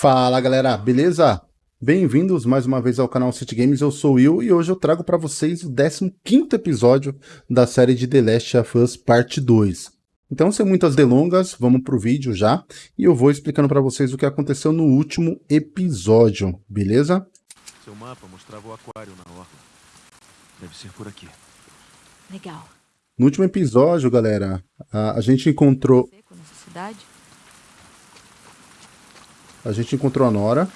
Fala galera, beleza? Bem-vindos mais uma vez ao canal City Games, eu sou o Will e hoje eu trago para vocês o 15º episódio da série de The Last of Us Parte 2. Então, sem muitas delongas, vamos pro vídeo já e eu vou explicando para vocês o que aconteceu no último episódio, beleza? Seu mapa mostrava o aquário na orla. Deve ser por aqui. Legal. No último episódio, galera, a, a gente encontrou Seco nessa cidade? A gente encontrou a Nora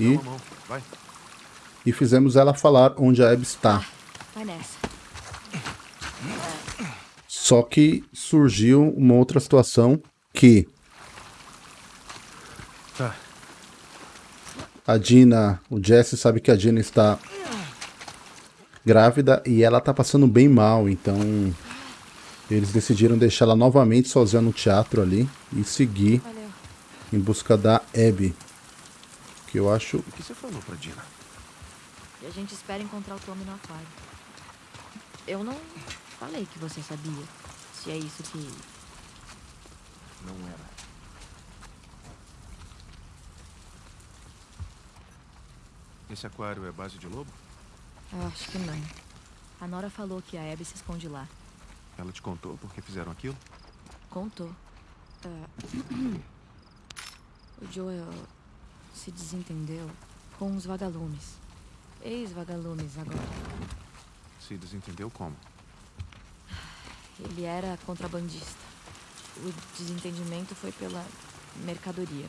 e, e fizemos ela falar onde a Abby está. Vai nessa. Só que surgiu uma outra situação que Tá. a Dina, o Jesse sabe que a Dina está grávida e ela tá passando bem mal, então eles decidiram deixar ela novamente sozinha no teatro ali e seguir. Em busca da Abby. Que eu acho O que você falou pra Dina? E a gente espera encontrar o Tommy no aquário. Eu não falei que você sabia. Se é isso que. Não era. Esse aquário é base de lobo? Eu acho que não. A Nora falou que a Abby se esconde lá. Ela te contou por que fizeram aquilo? Contou. Ah, o Joel se desentendeu com os vagalumes. Ex-vagalumes agora. Se desentendeu como? Ele era contrabandista. O desentendimento foi pela mercadoria.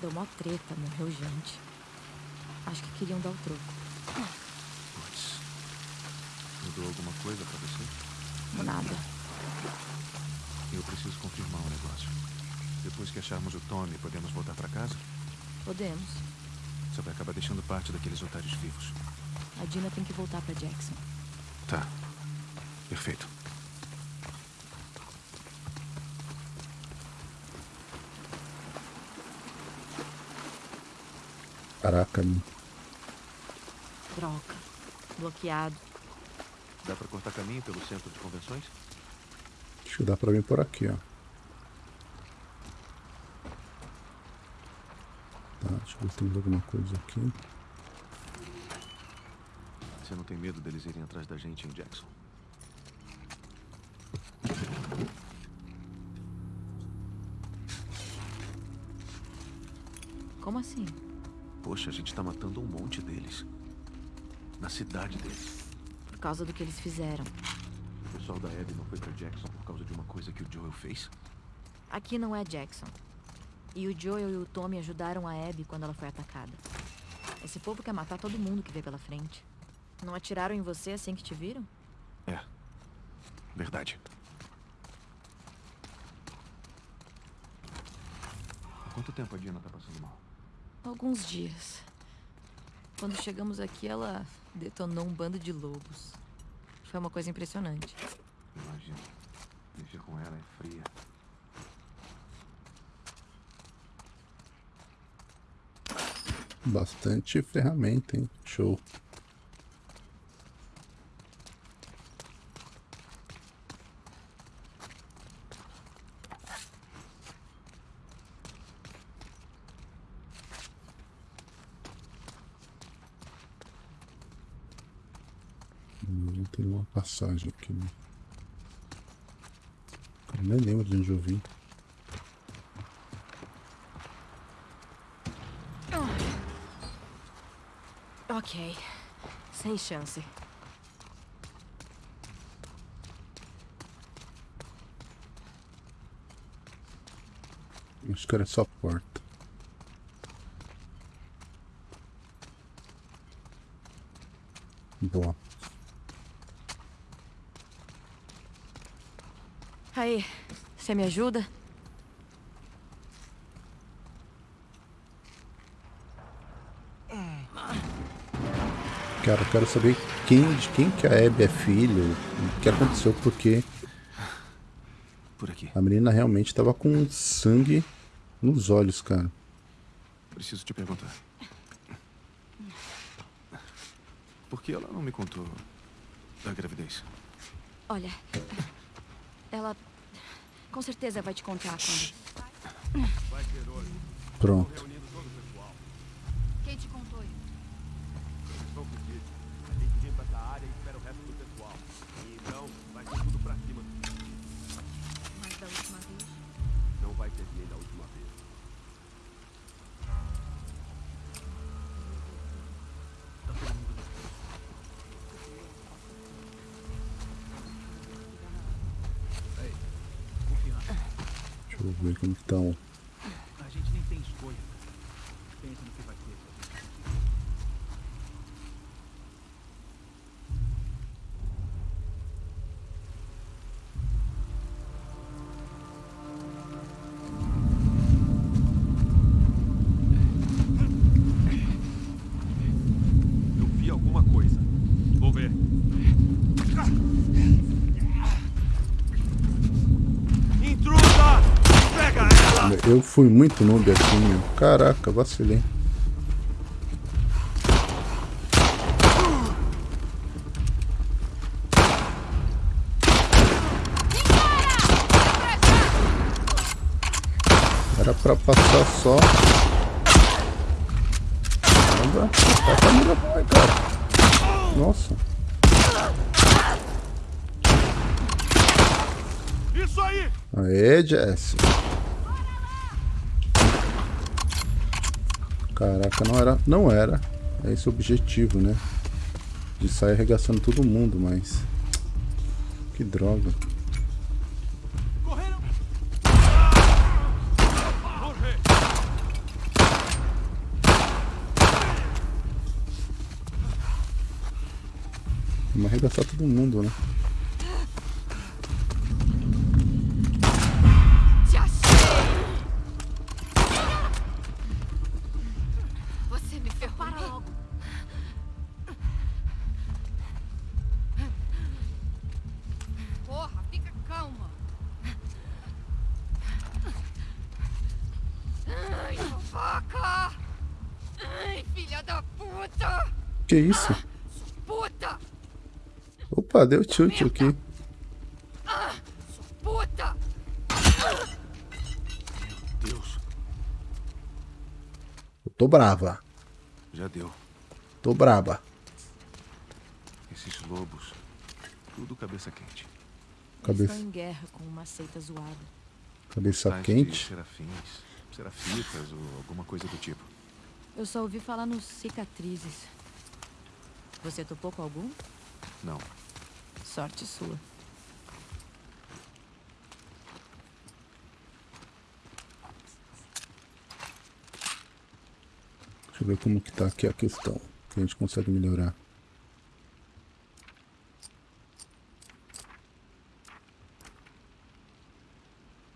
Deu mó treta, morreu gente. Acho que queriam dar o troco. Putz. Mudou alguma coisa pra você? Nada. Eu preciso confirmar um negócio. Depois que acharmos o Tommy, podemos voltar pra casa? Podemos. Você vai acabar deixando parte daqueles otários vivos. A Dina tem que voltar pra Jackson. Tá. Perfeito. Caraca, meu. Droga. Bloqueado. Dá pra cortar caminho pelo centro de convenções? Acho que dá pra vir por aqui, ó. Tá, deixa eu ver se tem alguma coisa aqui. Você não tem medo deles irem atrás da gente em Jackson? Como assim? Poxa, a gente tá matando um monte deles. Na cidade deles. Por causa do que eles fizeram. O pessoal da Abby não foi pra Jackson por causa de uma coisa que o Joel fez? Aqui não é Jackson. E o Joel e o Tommy ajudaram a Abby quando ela foi atacada. Esse povo quer matar todo mundo que vê pela frente. Não atiraram em você assim que te viram? É. Verdade. Há quanto tempo a Dina tá passando mal? Alguns dias. Quando chegamos aqui, ela detonou um bando de lobos. Foi uma coisa impressionante. Imagina. Mexer com ela é fria. Bastante ferramenta, hein? Show. Hum, Tem uma passagem aqui, né? Eu nem lembro de onde eu vi. Ok. Sem chance. Acho que era só porta. Boa. Aí, você me ajuda? Cara, eu quero saber quem, de quem que a Abby é filho, o que aconteceu, porque Por aqui. a menina realmente estava com sangue nos olhos, cara. Preciso te perguntar. Por que ela não me contou da gravidez? Olha, ela com certeza vai te contar quando. Pronto. Eu Eu fui muito noob aqui, meu. Caraca, vacilei. Era pra passar só. Caramba, tá pra mira vai, cara. Nossa. Isso aí! Aê, Jesse. Caraca, não era. Não era. É esse o objetivo, né? De sair arregaçando todo mundo, mas. Que droga. Correram! Vamos arregaçar todo mundo, né? Vaca! Ai, filha da puta! Que isso? Puta! Opa, deu tilt aqui. Puta! Deus, Eu tô brava. já deu. Tô braba. Esses lobos. Tudo cabeça quente. Cabeça, estão em guerra com uma seita zoada. cabeça quente. Serafins, serafitas ou alguma coisa do tipo. Eu só ouvi falar nos cicatrizes. Você topou com algum? Não. Sorte sua. Deixa eu ver como que tá aqui a questão. Que a gente consegue melhorar.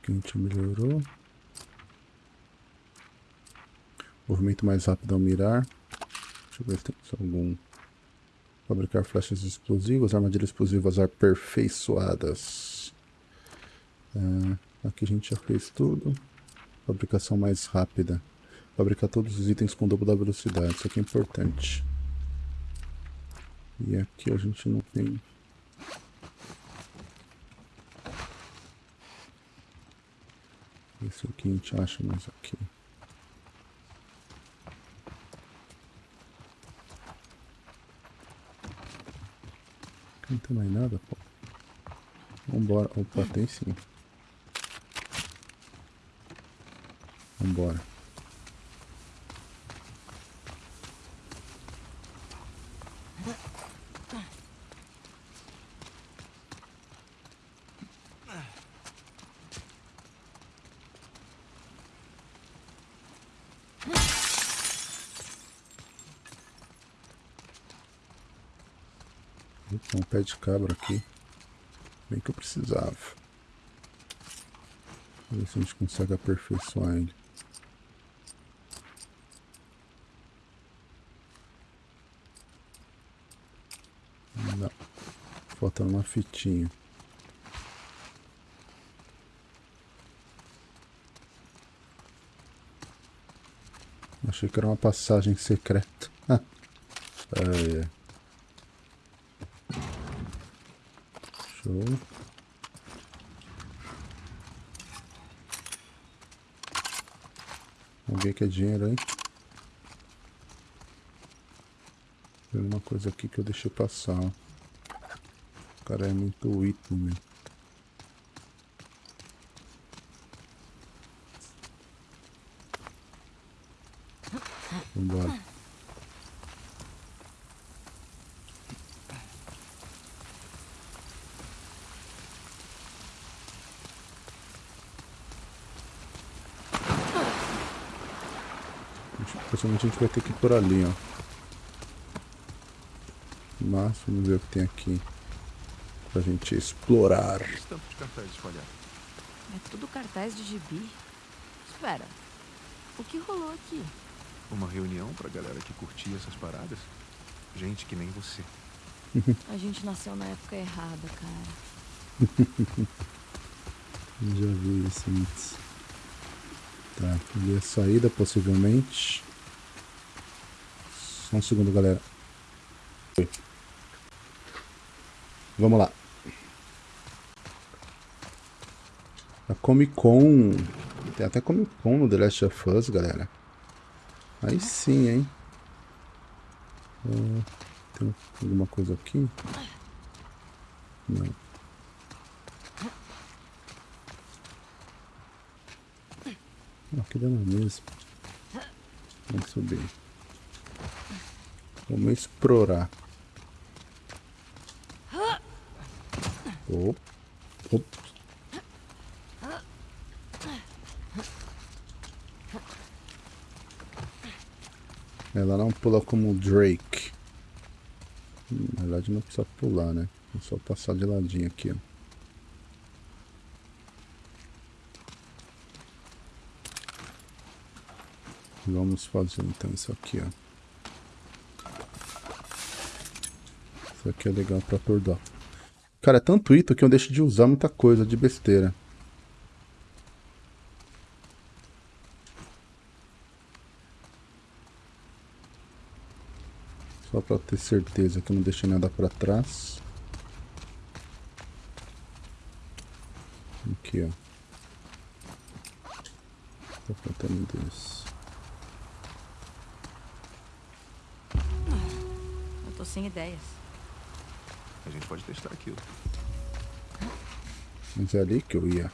Que a gente melhorou. Movimento mais rápido ao mirar. Deixa eu ver se tem algum. Fabricar flechas explosivas, armadilhas explosivas aperfeiçoadas. Ah, aqui a gente já fez tudo. Fabricação mais rápida. Fabricar todos os itens com dobro da velocidade. Isso aqui é importante. E aqui a gente não tem. Isso aqui a gente acha mais aqui. Não tem mais nada, pô. Vambora. Opa, tem sim. Vambora. Tem um pé de cabra aqui. Bem que eu precisava. Vamos ver se a gente consegue aperfeiçoar ele. Não. Falta uma fitinha. Achei que era uma passagem secreta. Ai, ai. Show. Vamos ver que é dinheiro aí. Tem uma coisa aqui que eu deixei passar. O cara é muito item, meu. Vambora. Possivelmente a gente vai ter que ir por ali, ó. Mas vamos ver o que tem aqui. Pra gente explorar. Tanto de espalhados. É tudo cartaz de gibi. Espera. O que rolou aqui? Uma reunião pra galera que curtia essas paradas? Gente que nem você. A gente nasceu na época errada, cara. Já vi isso antes. Tá, ali é a saída, possivelmente. Um segundo, galera. Vamos lá. A Comic Con. Tem até Comic Con no The Last of Us, galera. Aí sim, hein? Ah, tem alguma coisa aqui? Não. Aqui dá na mesma. Vamos subir. Vamos explorar. Op. Op. Ela não pula como o Drake. Hum, Na verdade não precisa pular, né? É só passar de ladinho aqui, ó. Vamos fazer então isso aqui, ó. Isso aqui é legal pra acordar. Cara, é tanto item que eu deixo de usar muita coisa de besteira. Só pra ter certeza que eu não deixei nada pra trás. Aqui, ó. Tá faltando dois. Tô sem ideias. A gente pode testar aquilo. Mas é ali que eu ia.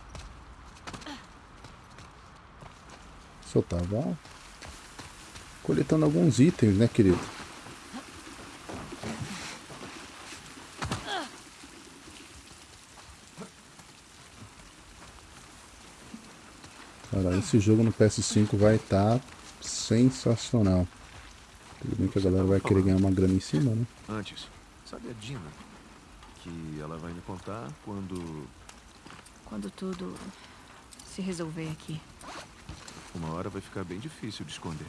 Só tava coletando alguns itens, né, querido? Cara, esse jogo no PS5 vai estar sensacional. Tudo bem que a galera vai querer ganhar uma grana em cima, né? Antes, sabe a Dina? Que ela vai me contar quando Quando tudo se resolver aqui. uma hora vai ficar bem difícil de esconder.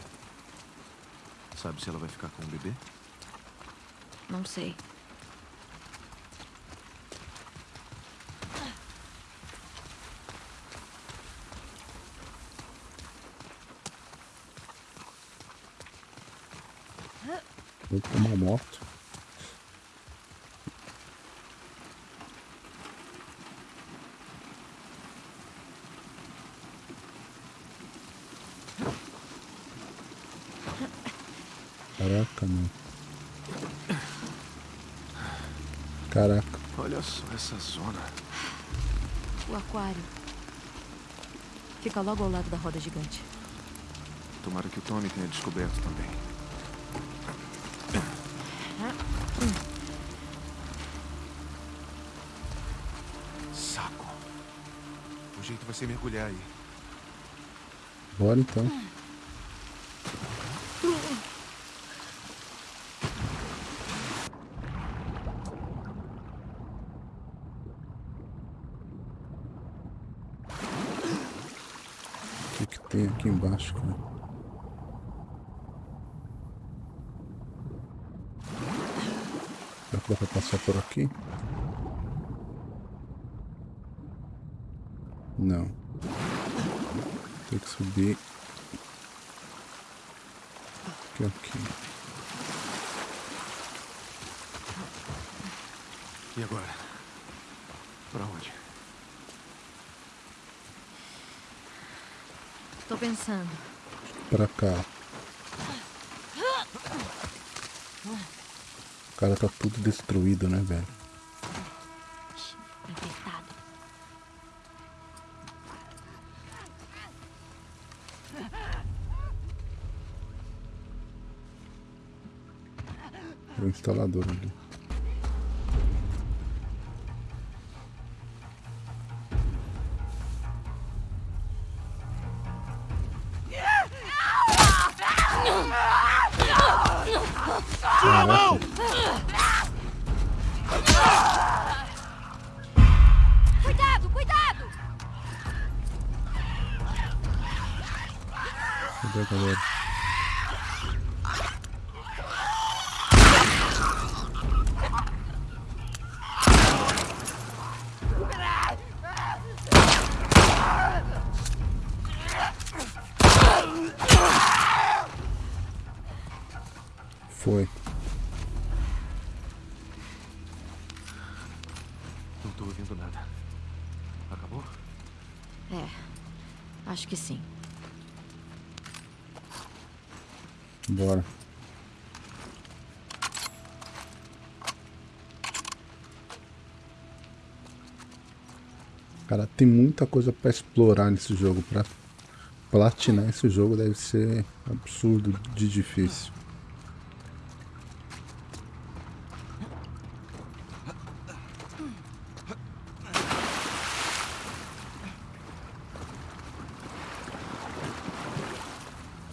Sabe se ela vai ficar com o bebê? Não sei. Vou tomar moto. Caraca, mano. Caraca. Olha só essa zona. O aquário. Fica logo ao lado da roda gigante. Tomara que o Tommy tenha descoberto também. Saco. O jeito vai ser mergulhar aí. Bora então. O que, que tem aqui embaixo, cara? Será que dá pra passar por aqui? Não. Tem que subir. Aqui, aqui. E agora? Pra onde? Tô pensando. Pra cá. O cara tá tudo destruído, né, velho? Cara, tem muita coisa pra explorar nesse jogo. Pra platinar esse jogo deve ser absurdo de difícil.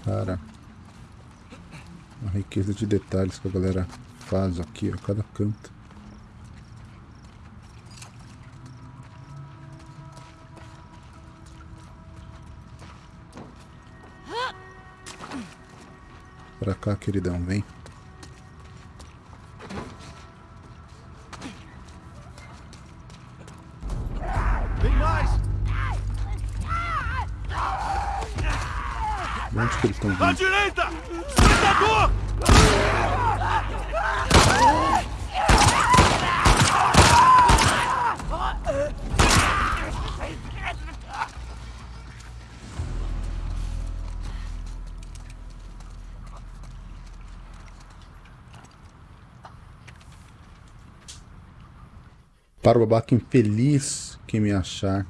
Cara, a riqueza de detalhes que a galera faz aqui a cada canto. Pra cá, queridão, vem. Vem mais! De onde que eles estão À vindo? direita! Predador! Para o babaca infeliz que me achar.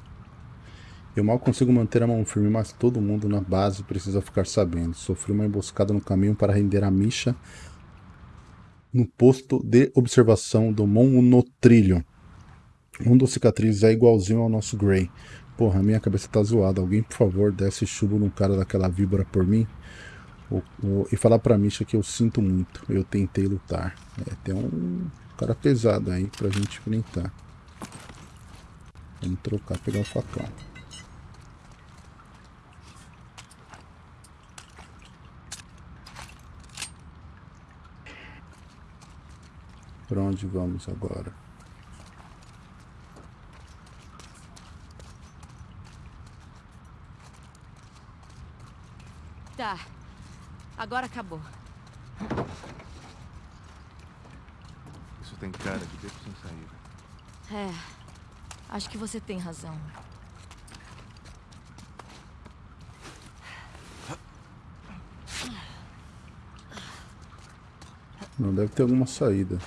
Eu mal consigo manter a mão firme, mas todo mundo na base precisa ficar sabendo. Sofri uma emboscada no caminho para render a Misha no posto de observação do Monotrilho. Um dos cicatrizes é igualzinho ao nosso Grey. Porra, minha cabeça tá zoada. Alguém, por favor, desce chumbo no cara daquela víbora por mim. E falar pra Misha que eu sinto muito. Eu tentei lutar. É, tem um cara pesado aí pra gente enfrentar. Vamos trocar, pegar o facão. Pra onde vamos agora? Tá. Agora acabou. Isso tem cara de beco sem saída. É. Acho que você tem razão. Não deve ter alguma saída.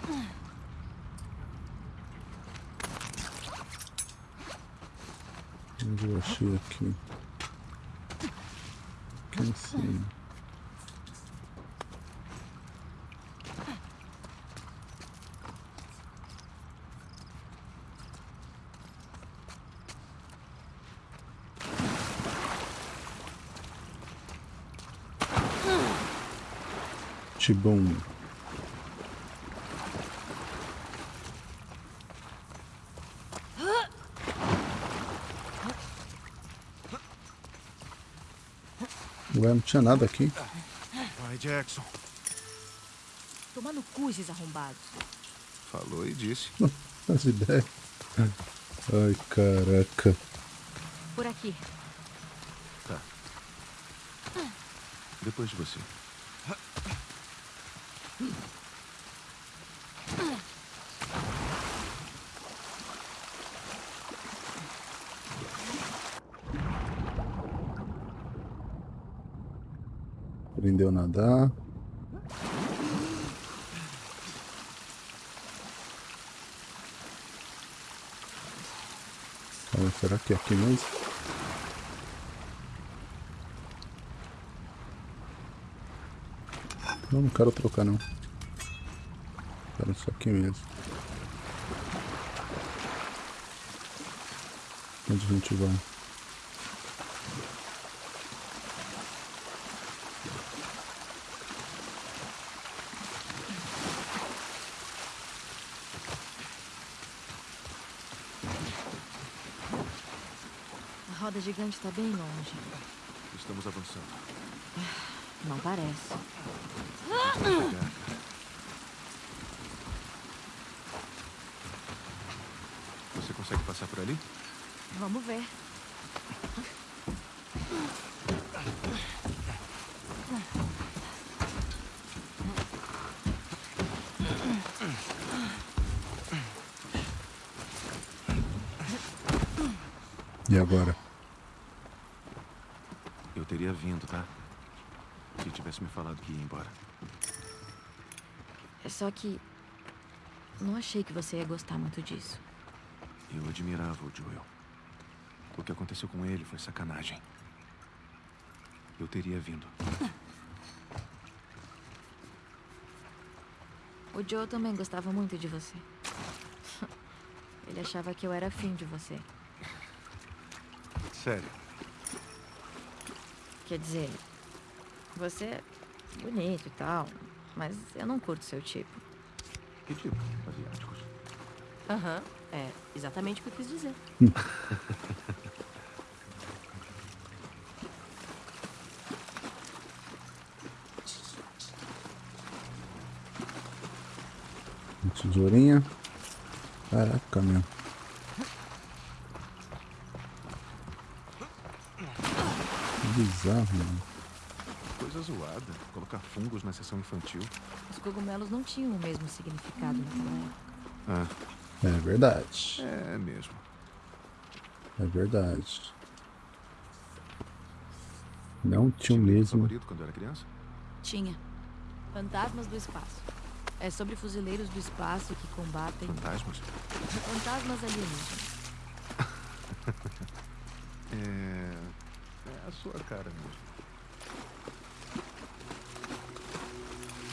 Onde eu achei aqui? Aqui em cima. Tibum. Ué, não tinha nada aqui. Vai, Jackson. Toma no cu esses arrombados. Falou e disse. As ideias. Ai, caraca. Por aqui. Tá. Depois de você. Aprendeu a nadar. Será que é aqui mesmo? Não, não quero trocar não. Era isso aqui mesmo. Onde a gente vai? Gigante tá bem longe. Estamos avançando. Não parece. Você consegue passar por ali? Vamos ver. E agora? Eu tá? Se tivesse me falado que ia embora. É só que. Não achei que você ia gostar muito disso. Eu admirava o Joel. O que aconteceu com ele foi sacanagem. Eu teria vindo. O Joe também gostava muito de você. Ele achava que eu era afim de você. Sério. Quer dizer, você é bonito e tal, mas eu não curto seu tipo. Que tipo? Asiáticos. Aham, é exatamente o que eu quis dizer. Tesourinha. Caraca, meu. Que bizarro, mano. Coisa zoada. Colocar fungos na sessão infantil. Os cogumelos não tinham o mesmo significado naquela época. Ah, É verdade. é mesmo. É verdade. Não tinha o mesmo. favorito quando era criança? Tinha. Fantasmas do Espaço. É sobre fuzileiros do espaço que combatem Fantasmas? fantasmas alienígenas. É. A sua cara mesmo.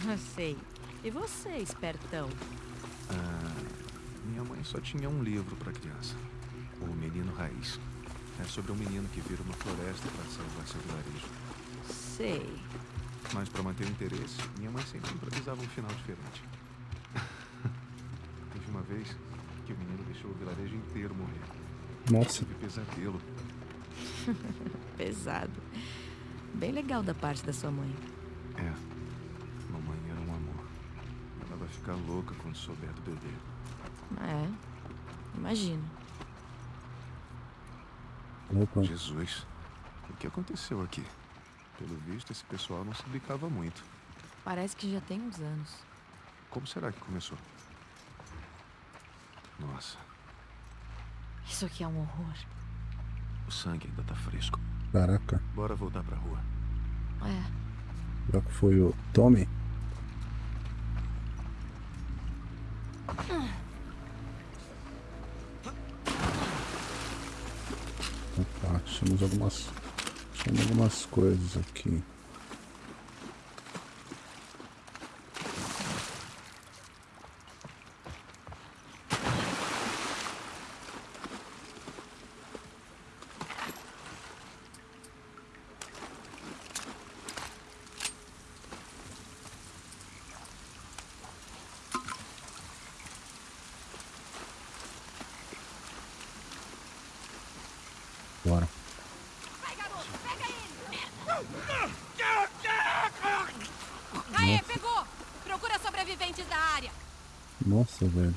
Eu sei. E você, espertão? Ah, minha mãe só tinha um livro para criança. O Menino Raiz. É sobre um menino que vira uma floresta para salvar seu vilarejo. Sei. Mas para manter o interesse, minha mãe sempre improvisava um final diferente. Teve uma vez que o menino deixou o vilarejo inteiro morrer. Nossa, Tive pesadelo. Pesado. Bem legal da parte da sua mãe. É. Mamãe era um amor. Ela vai ficar louca quando souber do bebê. É. Imagino. opa. Jesus. O que aconteceu aqui? Pelo visto, esse pessoal não se brincava muito. Parece que já tem uns anos. Como será que começou? Nossa, Isso aqui é um horror. o sangue ainda tá fresco. Caraca. Bora voltar pra rua. É. Será que foi o Tommy? Opa, achamos algumas. Achamos algumas coisas aqui. Bora. Aê, pegou! Procura sobreviventes da área. Nossa, velho.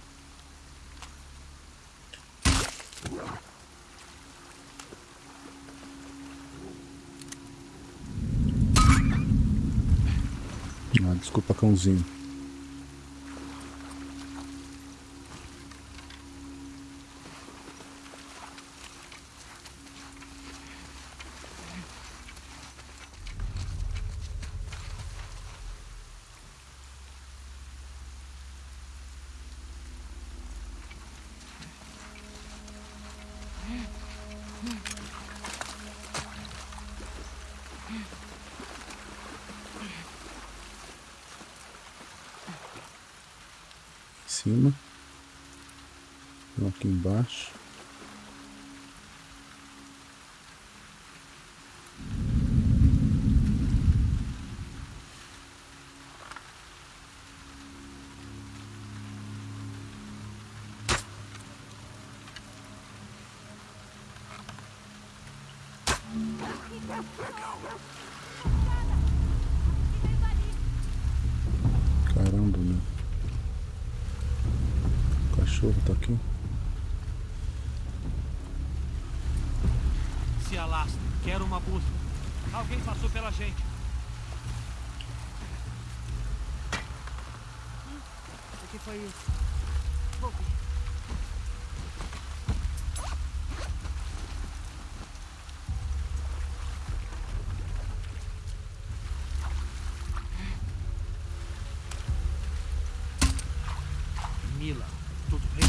Ah, desculpa, cãozinho. Pela gente. O que foi isso? Vou ver. Mila, tudo bem?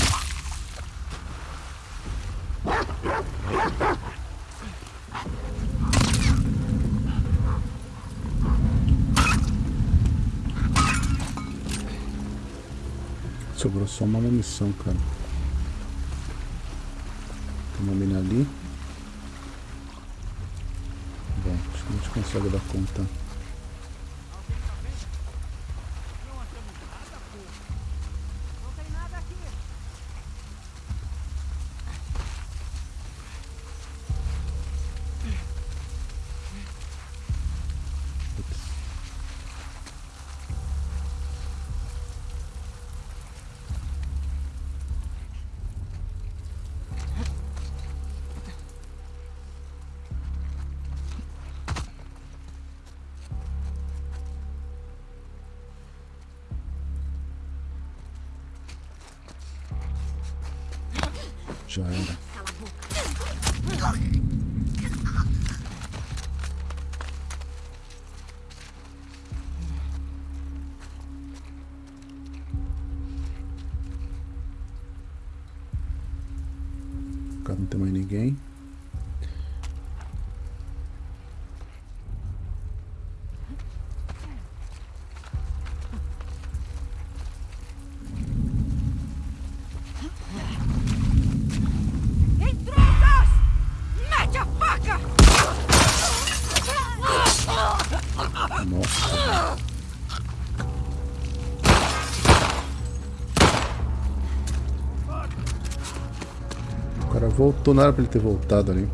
Sobrou só uma munição, cara. Tem uma mina ali. Bom, acho que a gente consegue dar conta. Voltou, não era pra ele ter voltado ali.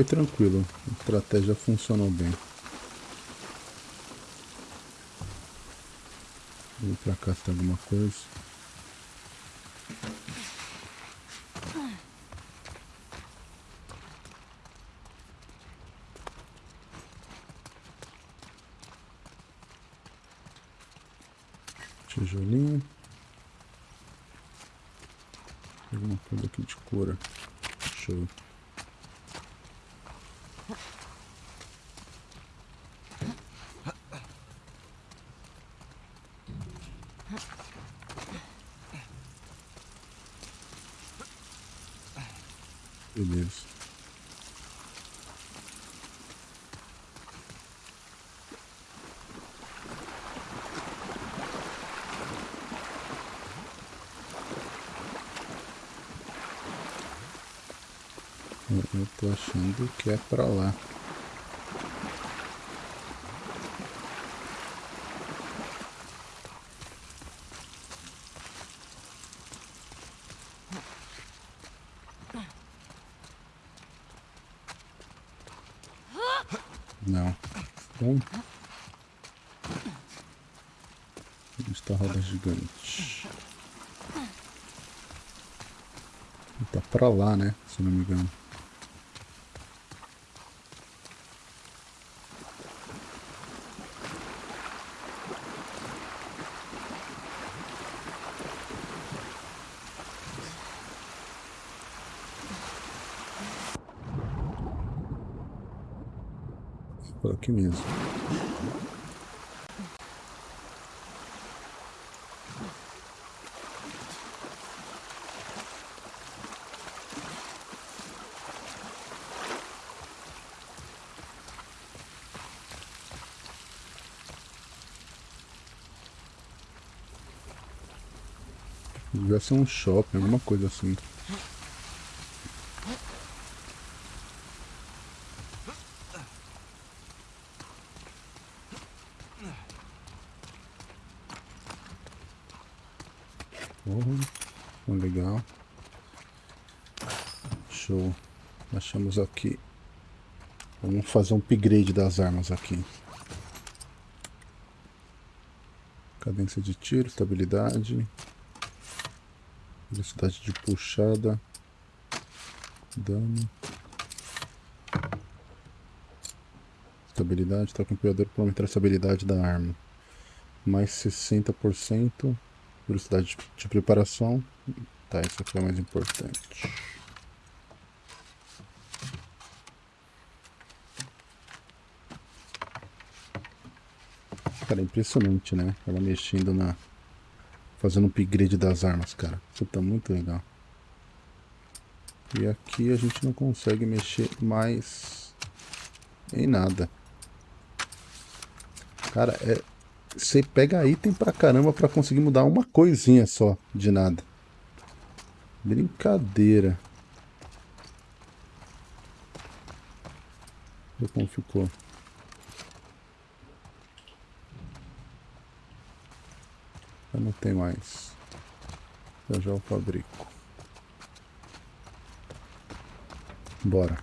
Foi tranquilo. A estratégia funcionou bem. Vou pra cá se tem alguma coisa. Tijolinho. Alguma coisa aqui de cura. Show. Beleza. Eu, eu tô achando que é pra lá. Não. Bom. Está roda gigante? Tá pra lá, né? Se não me engano. Por aqui mesmo. Devia ser um shopping, alguma coisa assim. Oh, legal. Show. Achamos aqui. Vamos fazer um upgrade das armas aqui. Cadência de tiro, estabilidade. Velocidade de puxada. Dano. Estabilidade. Toque empunhador para aumentar a estabilidade da arma. Mais 60%. Velocidade de preparação. Tá, isso aqui é o mais importante. Cara, é impressionante, né? Ela mexendo na... Fazendo um upgrade das armas, cara. Puta, muito legal. E aqui a gente não consegue mexer mais em nada. Cara, é, você pega item pra caramba pra conseguir mudar uma coisinha só de nada. Brincadeira. Olha como ficou. Não tem mais. Eu já o fabrico. Bora.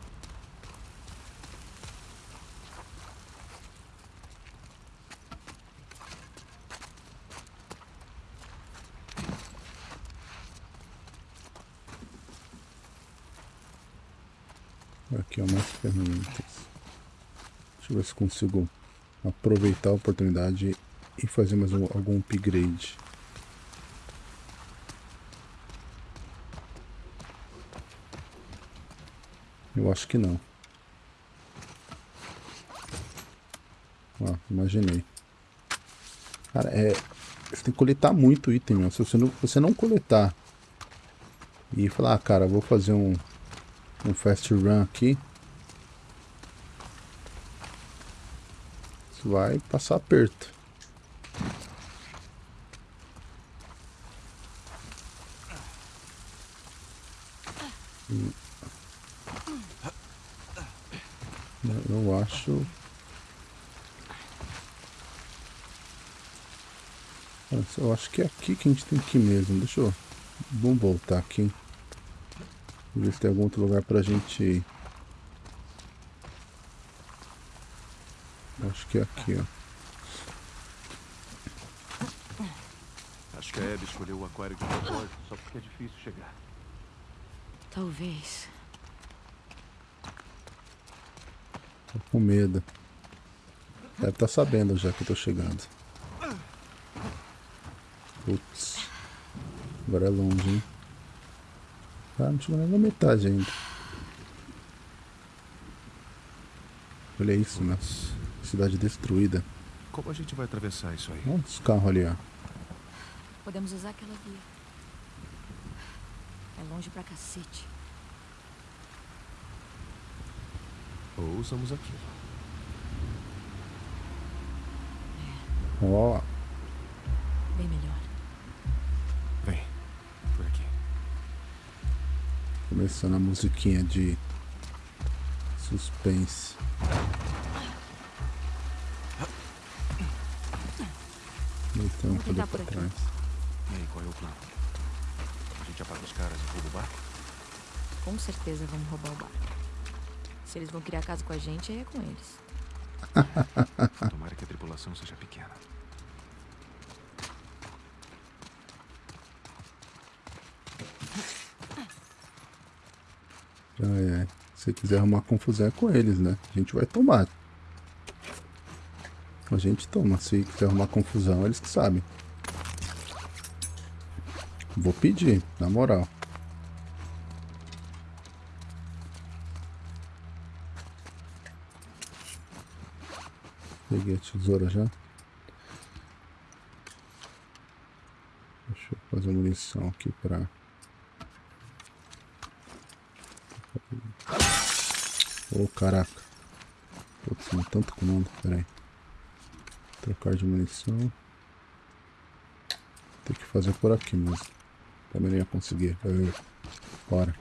Aqui, ó, mais ferramentas. Deixa eu ver se consigo aproveitar a oportunidade e fazer mais um, algum upgrade. Eu acho que não. Ó, imaginei. Cara, é... Você tem que coletar muito item. Se você não, você não coletar e falar, ah, cara, vou fazer um, um fast run aqui. Você vai passar aperto. Eu acho... Eu acho que é aqui que a gente tem que ir mesmo. Deixa eu... Vamos voltar aqui. Ver se tem algum outro lugar pra gente ir. Acho que é aqui, ó. Acho que a Abby escolheu o aquário de propósito só porque é difícil chegar. Talvez. Tô com medo. Deve estar tá sabendo já que eu tô chegando. Putz. Agora é longe, hein? Ah, não chegou nem na metade ainda. Olha isso, né? Cidade destruída. Como a gente vai atravessar isso aí? Olha os carros ali, ó. Podemos usar aquela via. É longe pra cacete. Ou usamos aquilo. Ó. Bem Começando a musiquinha de suspense. Então, Vamos tentar pra por aqui. trás. E aí, qual é o plano? A gente apaga os caras e rouba o barco? Com certeza vamos roubar o barco. Se eles vão criar casa com a gente, aí é com eles. Tomara que a tripulação seja pequena. Ai, ai. Se quiser arrumar confusão é com eles, né? A gente vai tomar. A gente toma. Se quiser arrumar confusão, eles que sabem. Vou pedir, na moral. Peguei a tesoura já. Deixa eu fazer munição aqui pra... oh, caraca. Putz, tem tanto comando, peraí. Trocar de munição. Tem que fazer por aqui mesmo. Também não ia conseguir. Bora.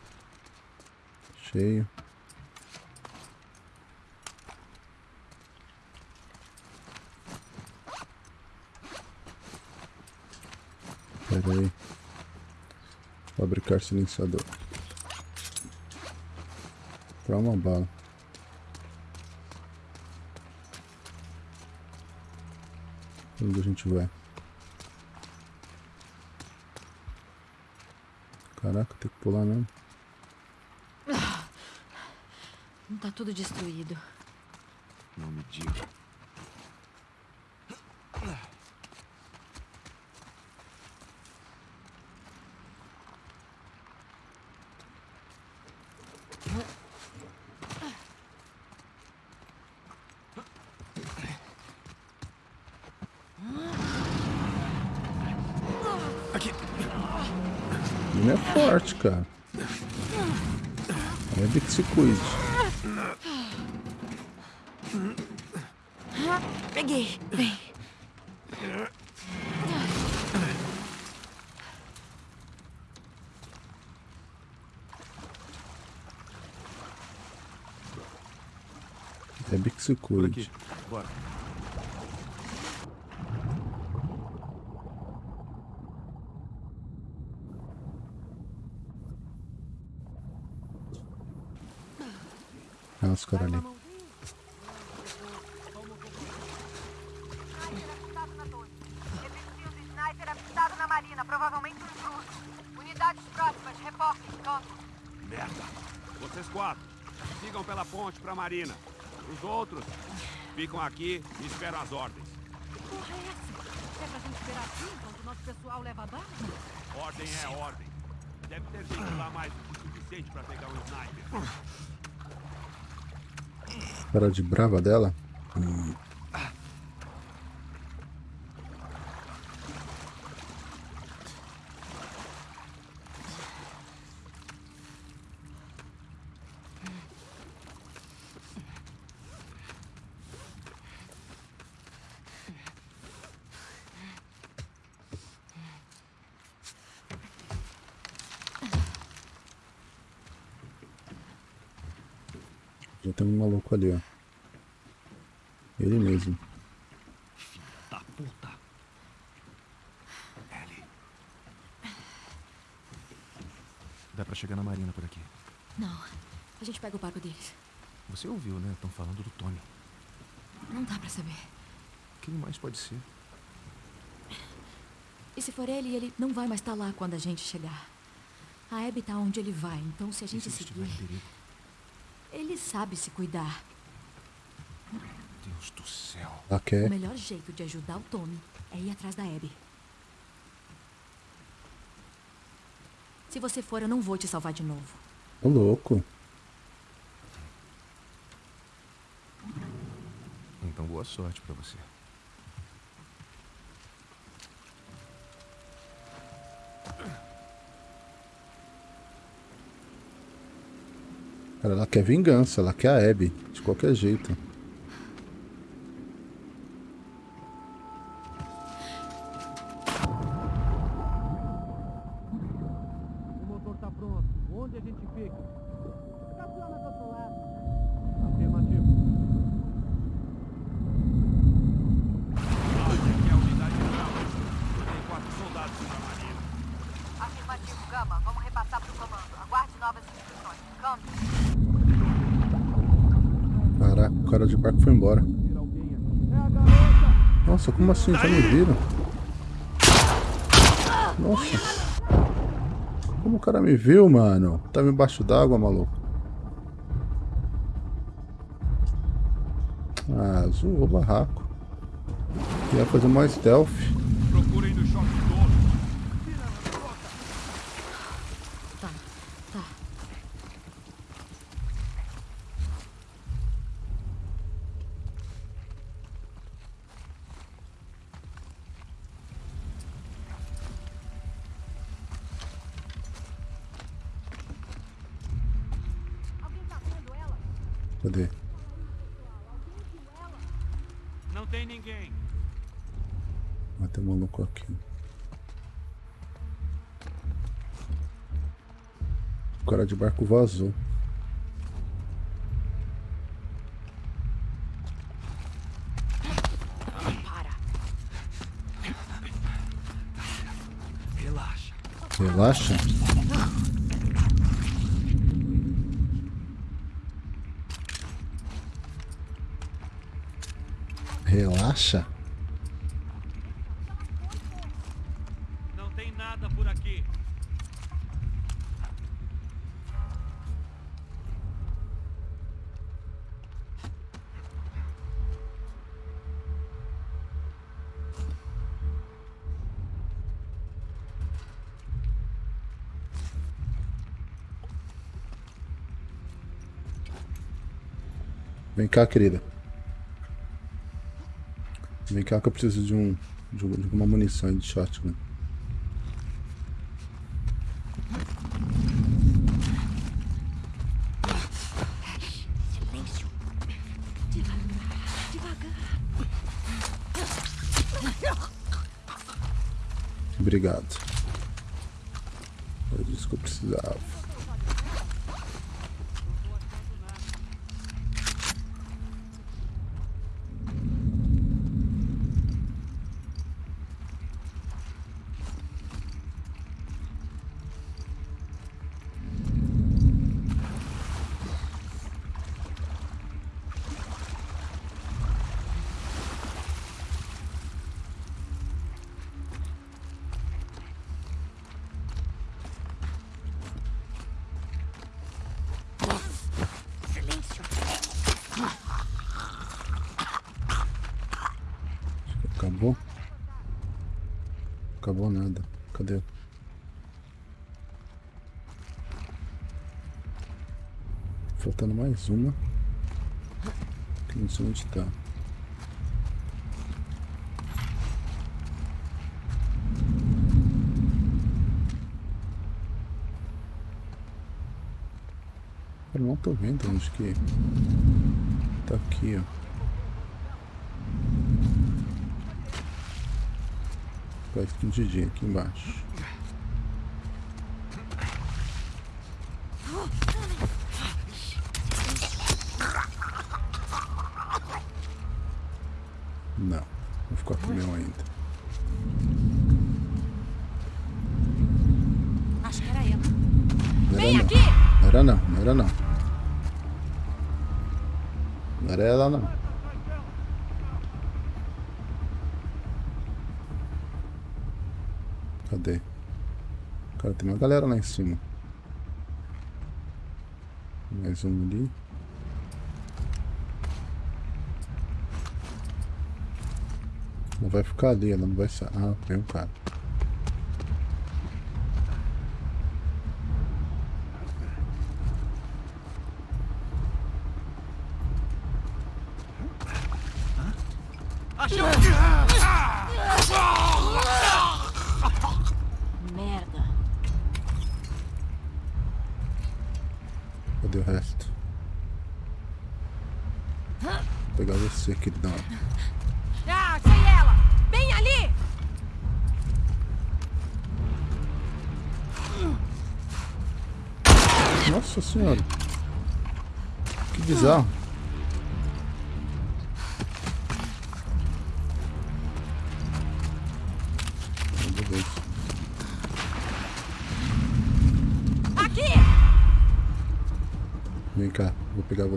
Cheio. Pera aí. Fabricar silenciador. Pra uma bala. Onde a gente vai? Caraca, tem que pular mesmo. Tá tudo destruído. Não me diga. Aqui. Ele é forte, cara. É de que se cuide. Peguei. Vem. É de que se cuide. Bora. Ah, os caras ali. Sniper avistado na torre. Efetivo de sniper avistado na marina, provavelmente um intruso. Unidades próximas, reportem, campo. Merda! Vocês quatro, sigam pela ponte pra marina. Os outros ficam aqui e esperam as ordens. Que porra é essa? É pra gente esperar aqui enquanto o nosso pessoal leva bala? Ordem é ordem. Deve ter gente lá mais do que o suficiente pra pegar um sniper. Cara de brava dela. Já tem um maluco ali, ó. Ele mesmo. Tá puta! Ellie, Dá pra chegar na marina por aqui. Não. A gente pega o barco deles. Você ouviu, né? Estão falando do Tony. Não dá pra saber. Quem mais pode ser? E se for ele, ele não vai mais estar lá quando a gente chegar. A Abby tá onde ele vai, então se a E gente se ele estiver seguir, em perigo? Ele sabe se cuidar. Deus do céu. Ela O melhor jeito de ajudar o Tommy é ir atrás da Abby. Se você for, eu não vou te salvar de novo. Ô louco. Então boa sorte pra você. Cara, ela quer vingança, ela quer a Abby. De qualquer jeito. Como assim? Já me viram? Nossa. Como o cara me viu, mano? Tava embaixo d'água, maluco. Ah, zoou o barraco. Ia fazer mais stealth. Procurem no choque todo. Tá, tá. Cadê? Não tem ninguém. Vai ter maluco aqui. O cara de barco vazou. Para. Relaxa. Relaxa. Relaxa? Não tem nada por aqui. Vem cá, querida. Vem cá que eu preciso de um de, um- de uma munição de shotgun. Silêncio. Devagar. Devagar. Obrigado. Era disso que eu precisava. Silêncio. Acabou? Acabou nada. Cadê? Faltando mais uma. Que não sei onde tá. Eu não vendo onde que. Tá aqui, ó. Tá escondidinho aqui embaixo. Não, vou ficar com o meu ainda. Acho que era ela. Não Vem era aqui! não. Não era não. Não era ela não. Cadê? Cara, tem uma galera lá em cima. Mais um ali. Não vai ficar ali, ela não vai sair. Ah, tem um cara.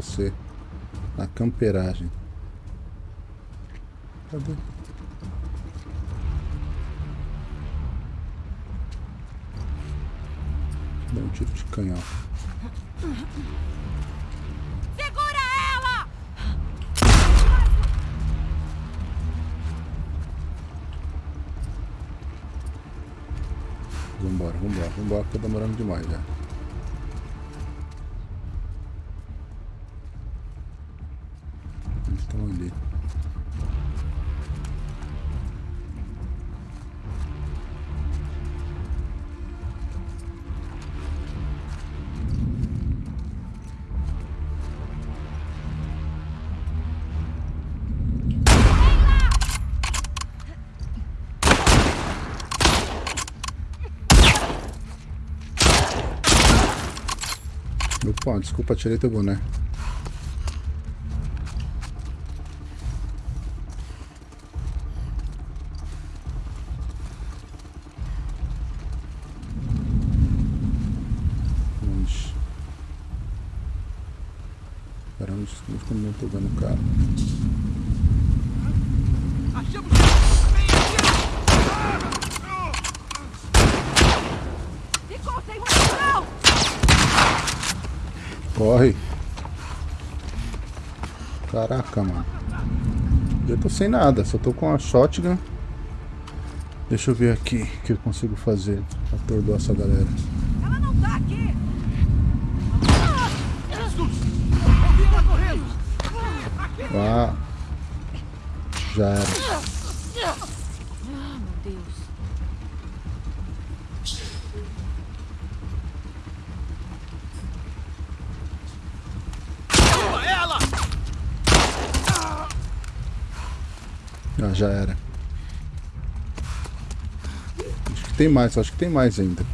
Você na camperagem. Cadê? Dá um tiro de canhão. Segura ela! Vambora, vambora, vambora, que tá demorando demais já. Desculpa, tirei teu boné. Onde? Pera, onde, onde que eu não tô vendo o cara? Achamos Vem aqui! Ficou sem munição! Corre. Caraca, mano. Eu tô sem nada, só tô com a shotgun. Deixa eu ver aqui o que eu consigo fazer pra atordoar essa galera. Ela não tá aqui! Jesus! Ouvi ela correndo! Ah. Já era. Ah, meu Deus. Boa, ela! Ah, já era. Acho que tem mais, acho que tem mais ainda.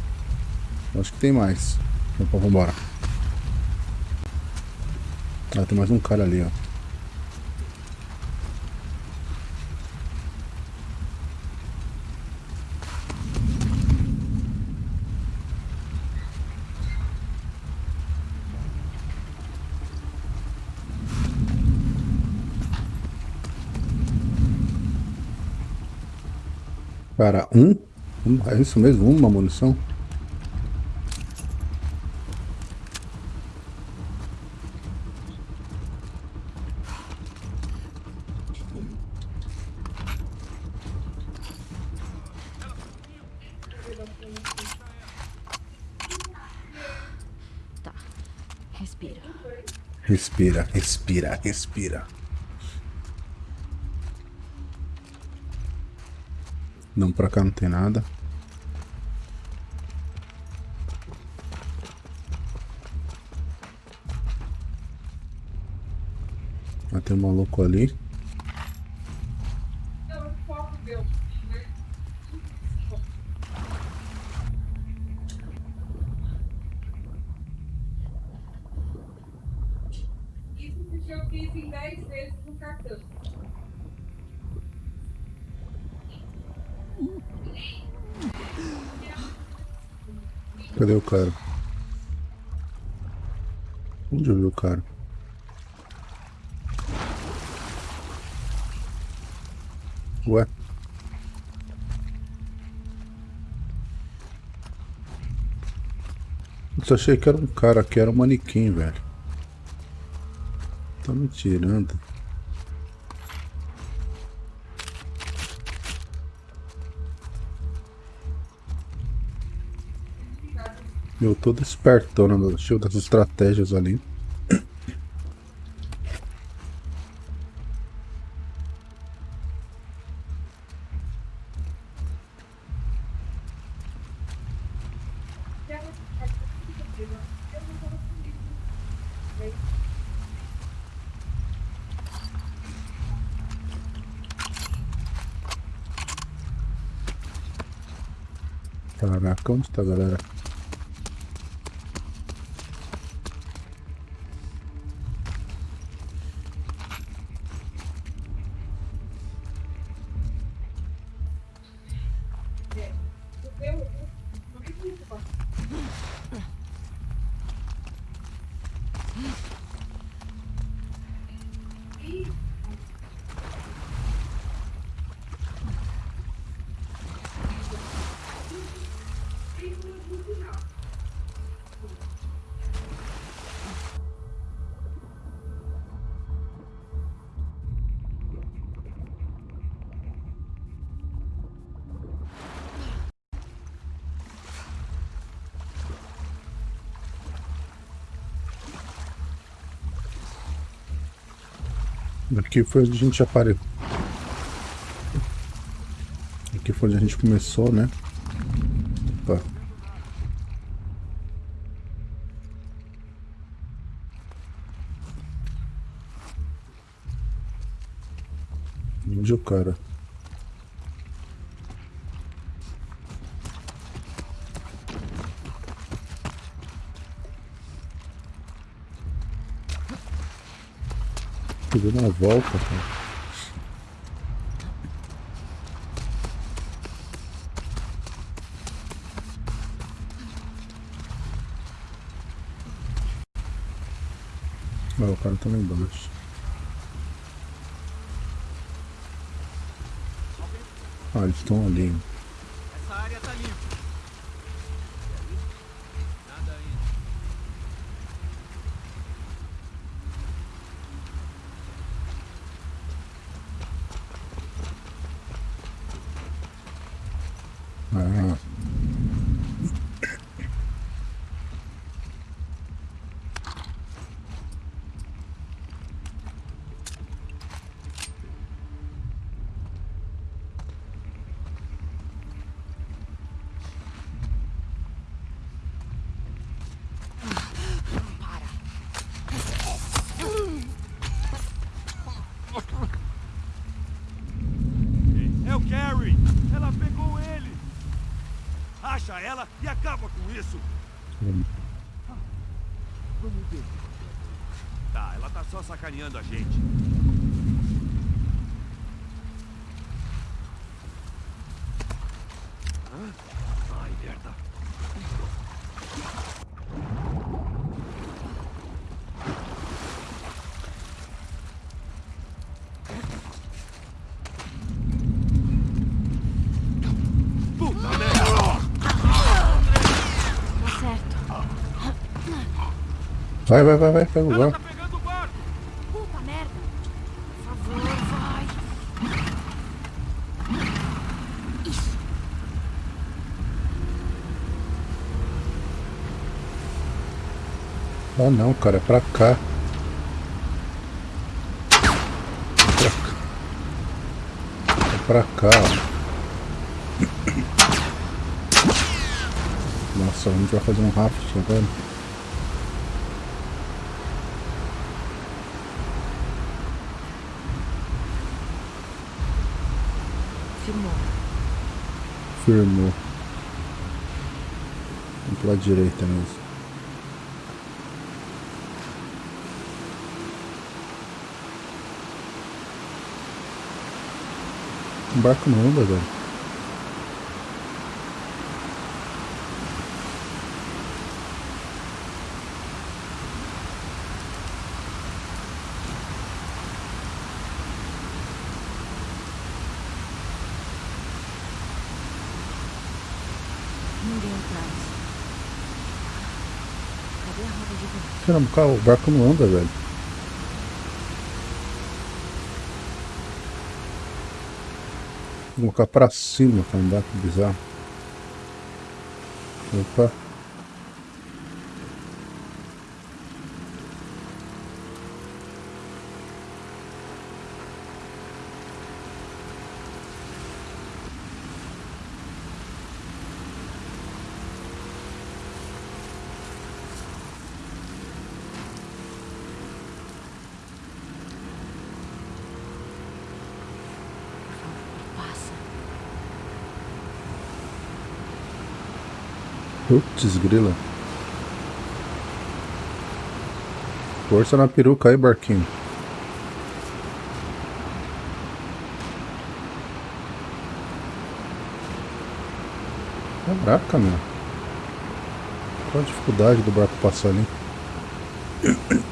Acho que tem mais. Então vambora. Ah, tem mais um cara ali, ó. Cara, um? É isso mesmo? Uma munição? Tá. Respira. Respira, respira, respira. Não, pra cá não tem nada. Tem um maluco ali. Isso porque eu fiz em 10 vezes no cartão. Cadê o cara? Onde eu vi o cara? Ué? Eu achei que era um cara que era um manequim, velho. Tá me tirando. Eu todo espertona, né, cheio das estratégias ali. Tá, galera? Aqui foi onde a gente apareceu. Aqui foi onde a gente começou, né? Opa. Onde o cara? Deu uma volta, cara. Ah, o cara tá lá embaixo. Ah, eles estão ali. Essa área tá limpa. E aí? Nada ainda. Ah. É o Carrie! Ela pegou ele! Acha ela e acaba com isso! Vamos ver. Tá, ela tá só sacaneando a gente. Hã? Ai, merda. Puta merda! Tá certo. Vai, vai, vai, vai, pega o barco. tá barco! Puta merda. Por favor, vai. Isso. Ah não, cara, é pra cá. Pra cá. É pra cá, ó. Nossa, a gente vai fazer um raft agora. Firmou. Vamos pela direita mesmo. O barco não anda, velho. Ninguém atrás. Cadê a Caramba, cara, o barco não anda, velho. Vou colocar pra cima pra andar, que bizarro. Opa. Putz, grila. Força na peruca aí, barquinho. Caraca, meu. Qual a dificuldade do barco passar ali?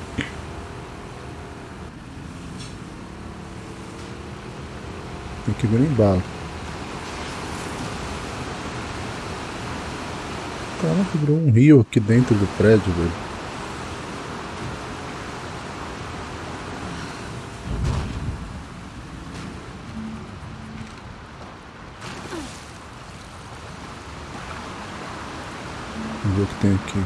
Tem que vir no Caraca, virou um rio aqui dentro do prédio, velho. Vamos ver o que tem aqui.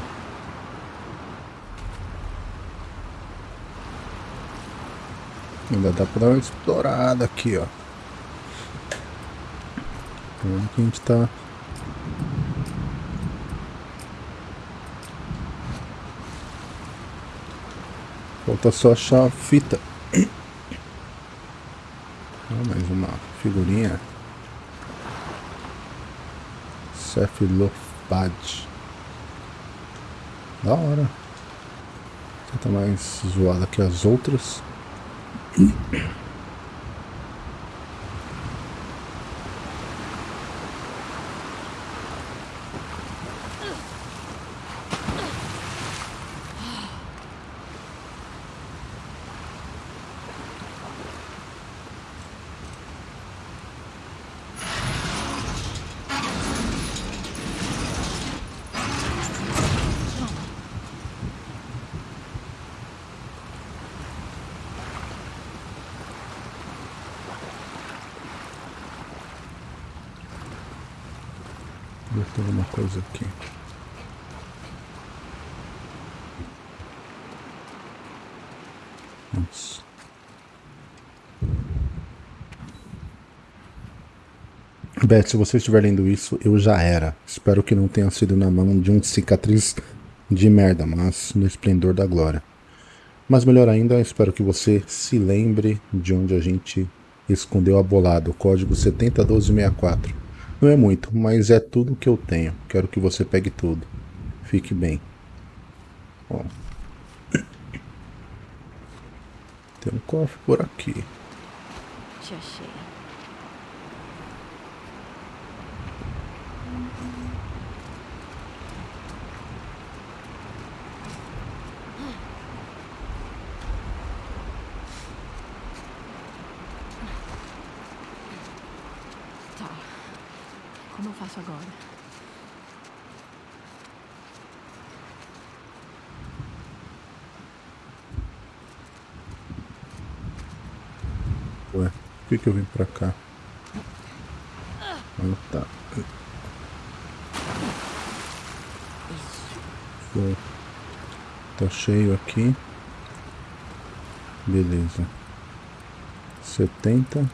Ainda dá pra dar uma explorada aqui, ó. Onde que a gente tá? Falta só achar a fita. Ah, mais uma figurinha. Cephalopad. Da hora. Tá mais zoada que as outras. Ver se tem alguma coisa aqui. Nossa. Beth, se você estiver lendo isso, eu já era. Espero que não tenha sido na mão de um cicatriz de merda, mas no esplendor da glória. Mas melhor ainda, espero que você se lembre de onde a gente escondeu a bolada, o código 701264. Não é muito, mas é tudo que eu tenho. Quero que você pegue tudo. Fique bem. Ó. Tem um cofre por aqui. Te achei. Por que, que eu vim pra cá? Ah, tá. Tá cheio aqui. Beleza. 70.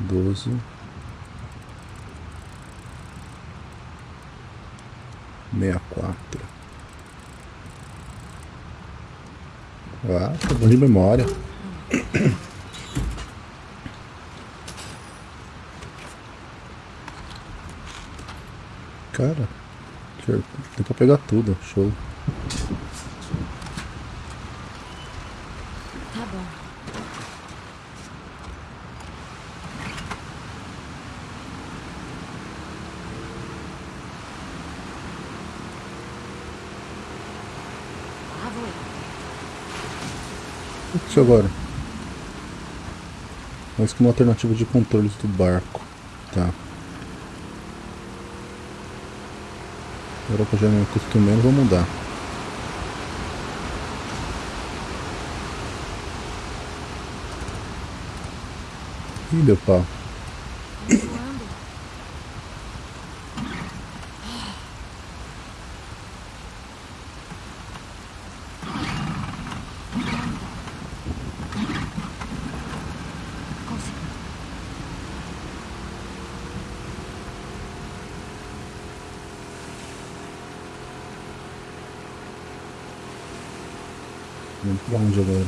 12. Ah, tá bom de memória. Cara, deu pra pegar tudo, show. Tá bom. Lá vou eu. O que é isso agora? Mas como alternativa de controles do barco. Tá. Agora que eu já me acostumei, não vou mudar. Ih, deu pau. Onde agora?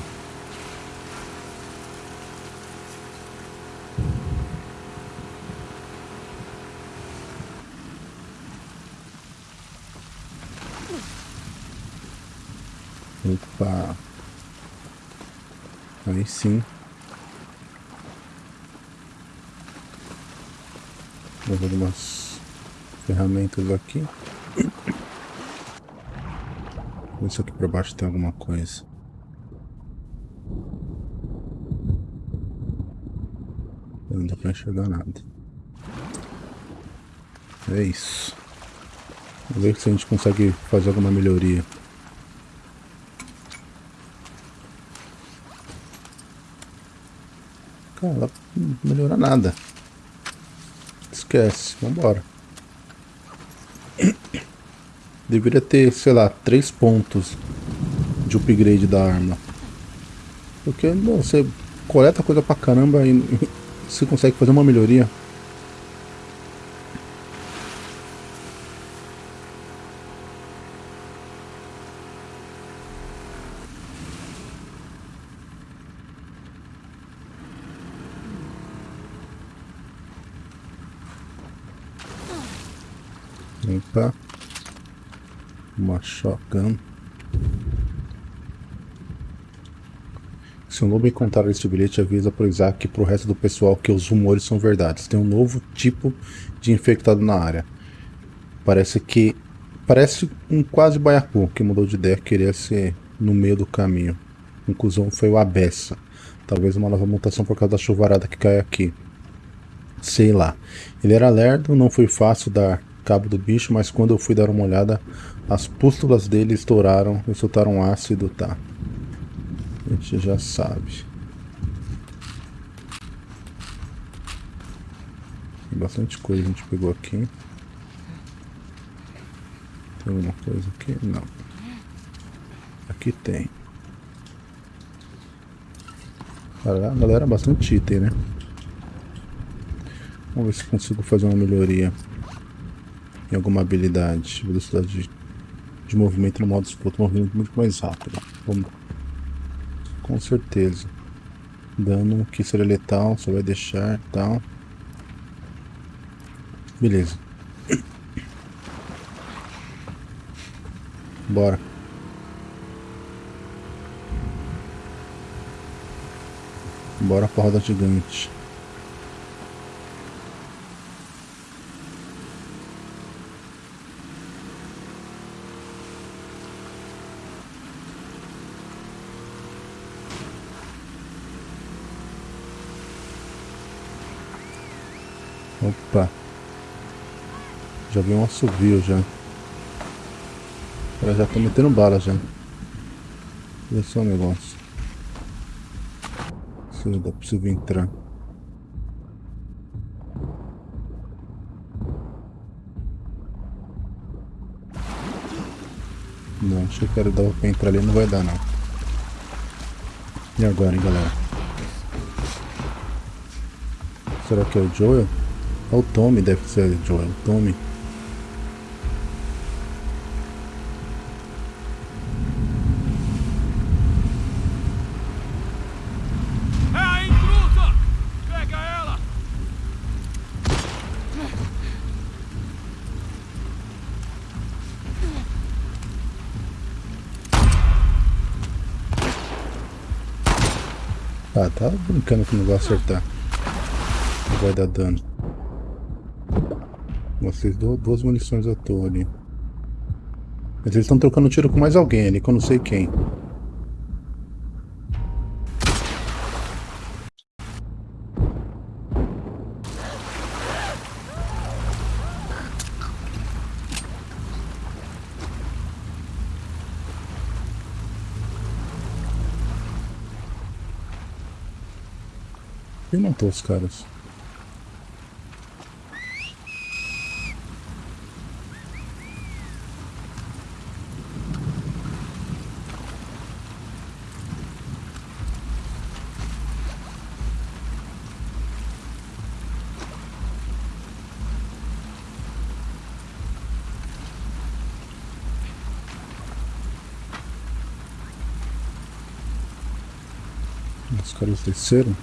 Opa! Aí sim. Vou ver umas ferramentas aqui. Ver se aqui pra baixo tem alguma coisa. Não dá pra enxergar nada. É isso. Vamos ver se a gente consegue fazer alguma melhoria. Cara, não melhora nada. Esquece, vambora. Deveria ter, sei lá, três pontos de upgrade da arma. Porque bom, você coleta coisa pra caramba e e você consegue fazer uma melhoria. Opa. Uma shotgun. Se um lobo encontrar este bilhete, avisa pro Isaac e pro resto do pessoal que os rumores são verdades. Tem um novo tipo de infectado na área. Parece que... Parece um quase baiacu que mudou de ideia, queria ser no meio do caminho. Conclusão foi o Abessa. Talvez uma nova mutação por causa da chuvarada que cai aqui. Sei lá. Ele era lerdo, não foi fácil dar cabo do bicho, mas quando eu fui dar uma olhada, as pústulas dele estouraram e soltaram ácido, tá. A gente já sabe. Tem bastante coisa a gente pegou aqui. Tem alguma coisa aqui? Não. Aqui tem. Galera, galera, bastante item, né? Vamos ver se consigo fazer uma melhoria em alguma habilidade. Velocidade de, de movimento no modo disputa, movimento muito mais rápido. Vamos. Com certeza. Dano que seria letal, só vai deixar tal. Beleza. Bora. Bora pra roda gigante. Opa. Já vi um assovio já. Ela já tá metendo bala já. Olha só o negócio. Se dá possível entrar. Não, achei que era dar pra entrar ali, não vai dar não. E agora, hein, galera? Será que é o Joel? É o Tommy, deve ser Joel, Tommy. É a intrusa! Pega ela! Ah, tá brincando que não vai acertar. Não vai dar dano. Vocês duas munições à toa ali. Mas eles estão trocando tiro com mais alguém ali, que eu não sei quem. Quem matou os caras? Os caras desceram?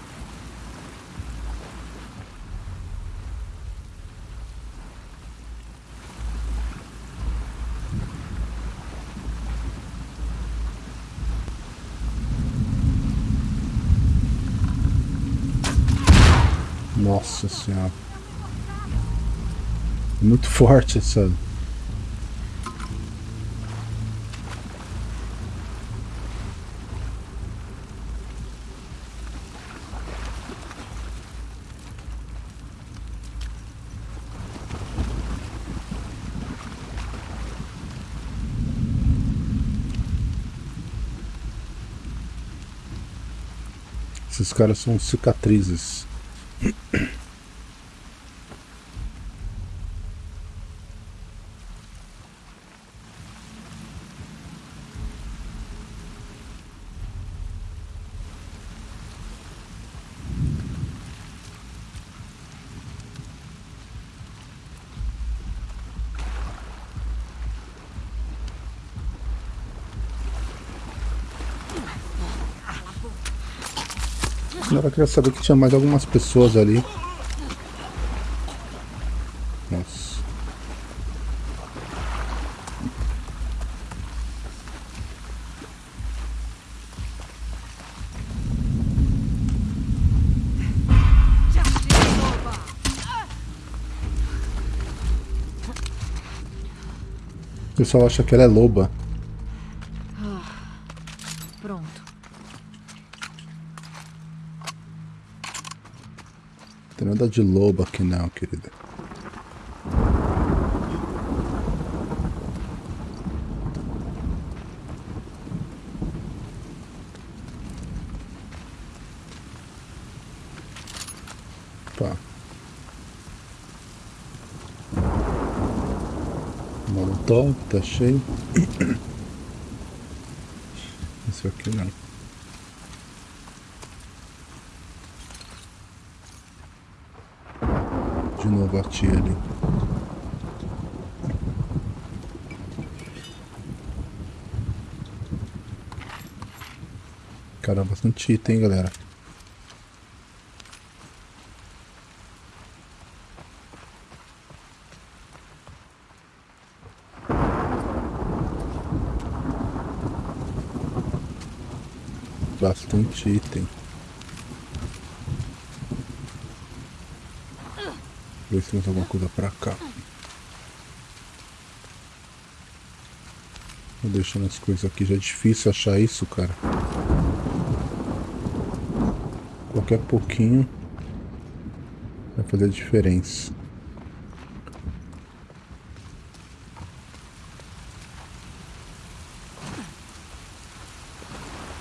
Nossa senhora. É Muito forte essa. Esses caras são cicatrizes. queria saber que tinha mais algumas pessoas ali. Nossa. O pessoal acha que ela é loba. Nada de loba aqui não, querida. Pá. Molotov, tá cheio. Isso aqui não. De novo a tia ali. Caramba, bastante item, hein, galera. Bastante item. Ver se temos alguma coisa pra cá. Vou deixando as coisas aqui, já é difícil achar isso, cara. Qualquer pouquinho vai fazer a diferença.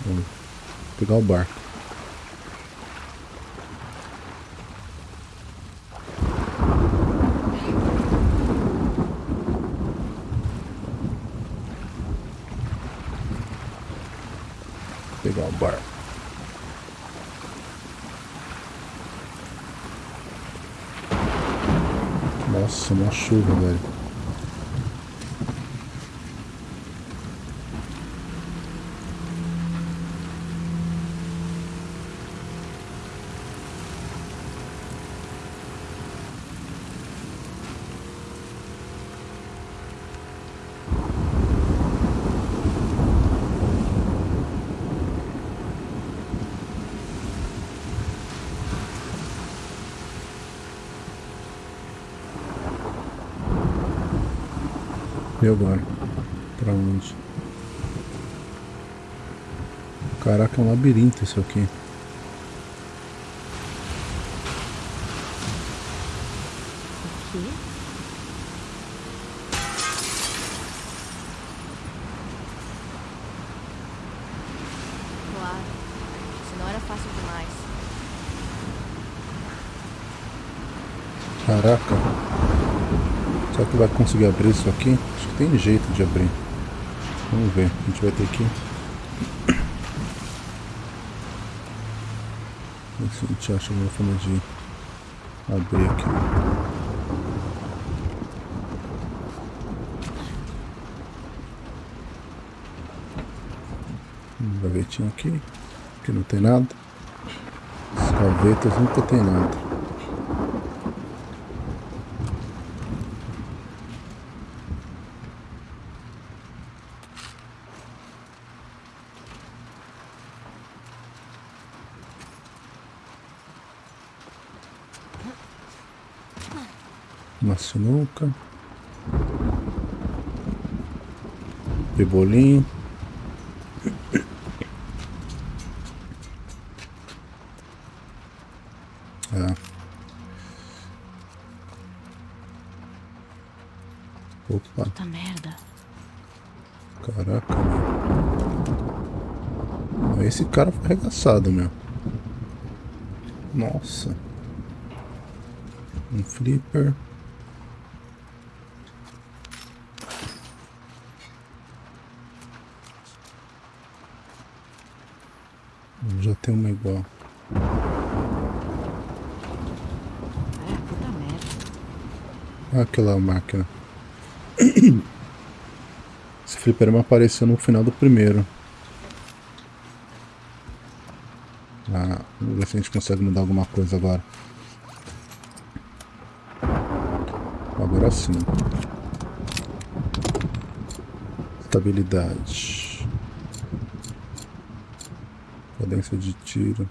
Vamos pegar o barco. Pegar o barco. Nossa, uma chuva, velho. E agora? Pra onde? Caraca, é um labirinto isso aqui. O quê? Claro. Senão era fácil demais. Caraca. Será que vai conseguir abrir isso aqui? Acho que tem jeito de abrir. Vamos ver. A gente vai ter que... Ver se a gente acha uma forma de abrir aqui. Um gavetinho aqui. Aqui não tem nada. As gavetas nunca tem nada. Uma sinuca. Pebolim. É. Opa, Puta merda. caraca, meu. Esse cara foi arregaçado, meu. Nossa. Um flipper. Já tem uma igual. É, puta merda. Olha aquela máquina. Esse fliperama apareceu no final do primeiro. Ah, vamos ver se a gente consegue mudar alguma coisa agora. Agora sim. Estabilidade. Cadência de tiro.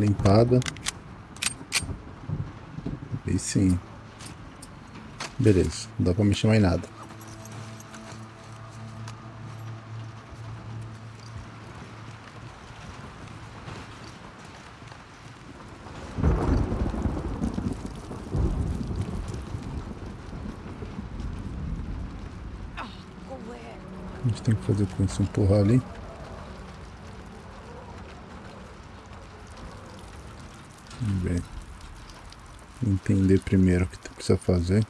Limpada. Aí sim. Beleza, não dá pra mexer mais nada. A gente tem que fazer com isso empurrar ali. Vamos ver. Entender primeiro o que precisa fazer.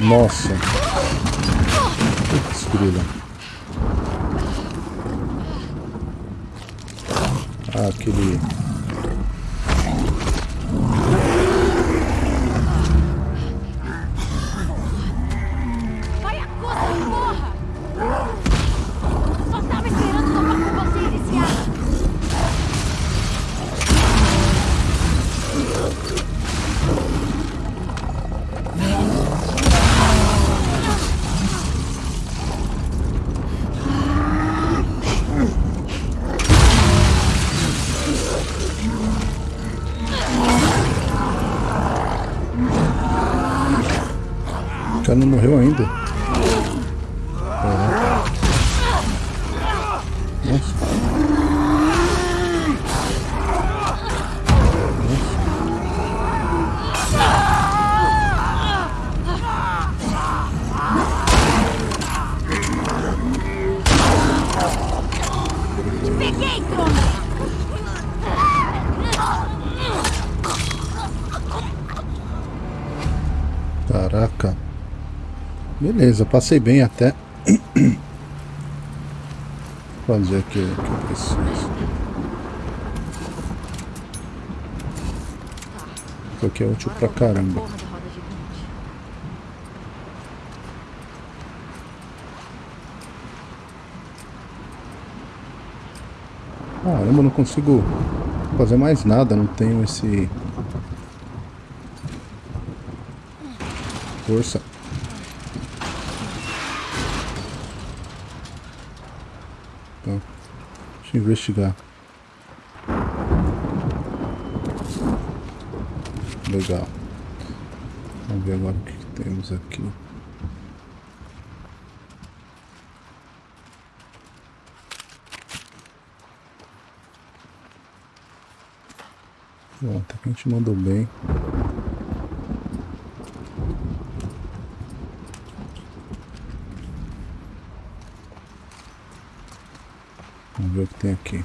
Nossa! Putz, grila. Ah, aquele... Beleza, passei bem até. Fazer aqui o que eu preciso. Isso aqui é útil pra caramba. Caramba, não consigo fazer mais nada, não tenho esse... Força. Tá. Deixa eu investigar. Legal. Vamos ver agora o que temos aqui. Bom, até que a gente mandou bem. Vamos ver o que tem aqui.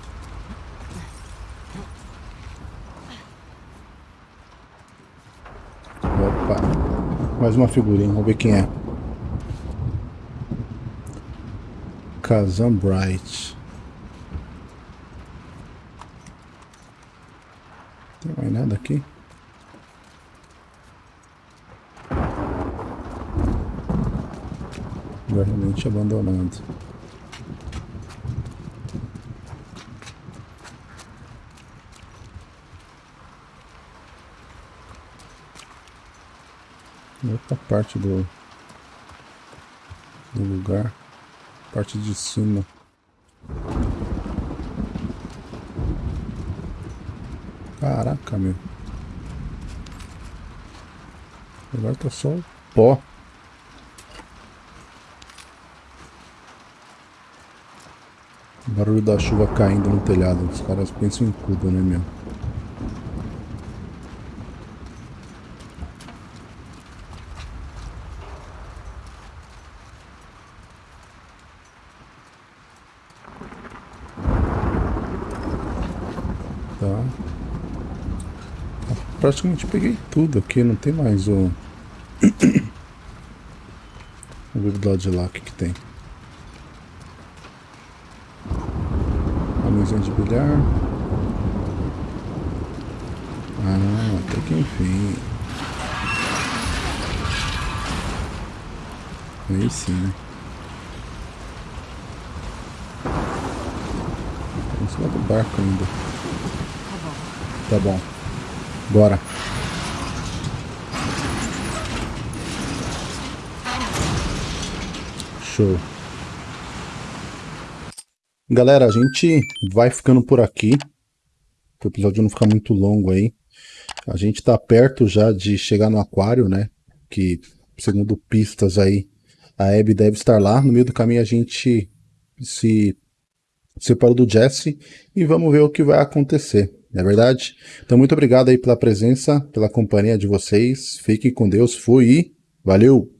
Opa! Mais uma figurinha, vamos ver quem é. Kazan Bright. Tem mais nada aqui? Lugar realmente abandonado. Outra parte do, do lugar. Parte de cima. Caraca, meu. Agora tá só o pó. O barulho da chuva caindo no telhado. Os caras pensam em tudo, né, meu? Tá. Praticamente peguei tudo aqui, não tem mais o. Vamos ver do lado de lá o que, que tem. A mesinha de bilhar. Ah, até que enfim. Aí sim, né? Em cima do barco ainda. Tá bom. Tá bom. Bora. Show. Galera, a gente vai ficando por aqui. Para o episódio não ficar muito longo aí. A gente tá perto já de chegar no aquário, né? Que, segundo pistas aí, a Abby deve estar lá. No meio do caminho a gente se separou do Jesse e vamos ver o que vai acontecer, não é verdade? Então, muito obrigado aí pela presença, pela companhia de vocês. Fiquem com Deus, fui e valeu!